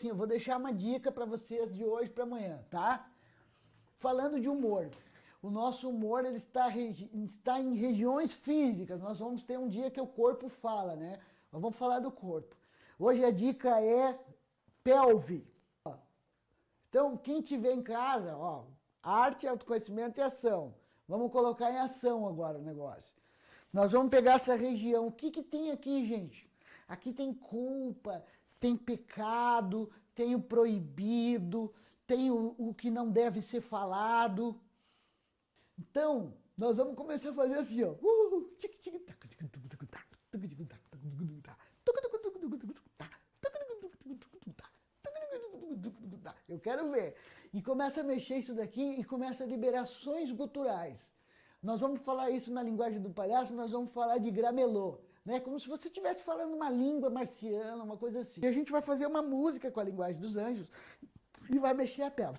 assim, eu vou deixar uma dica para vocês de hoje para amanhã, tá? Falando de humor. O nosso humor ele está, está em regiões físicas. Nós vamos ter um dia que o corpo fala, né? Vamos falar do corpo. Hoje a dica é pelve. Então, quem tiver em casa, ó, arte, autoconhecimento e ação. Vamos colocar em ação agora o negócio. Nós vamos pegar essa região. O que, que tem aqui, gente? Aqui tem culpa, tem pecado, tem o proibido, tem o, o que não deve ser falado. Então, nós vamos começar a fazer assim, ó. Eu quero ver. E começa a mexer isso daqui e começa a liberações guturais. Nós vamos falar isso na linguagem do palhaço, nós vamos falar de gramelô. Né? Como se você estivesse falando uma língua marciana, uma coisa assim. E a gente vai fazer uma música com a linguagem dos anjos e vai mexer a pelve.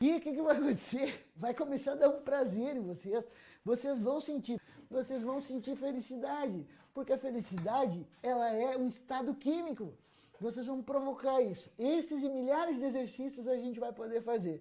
E o que, que vai acontecer? Vai começar a dar um prazer em vocês. Vocês vão sentir, vocês vão sentir felicidade. Porque a felicidade, ela é um estado químico. Vocês vão provocar isso. Esses e milhares de exercícios a gente vai poder fazer.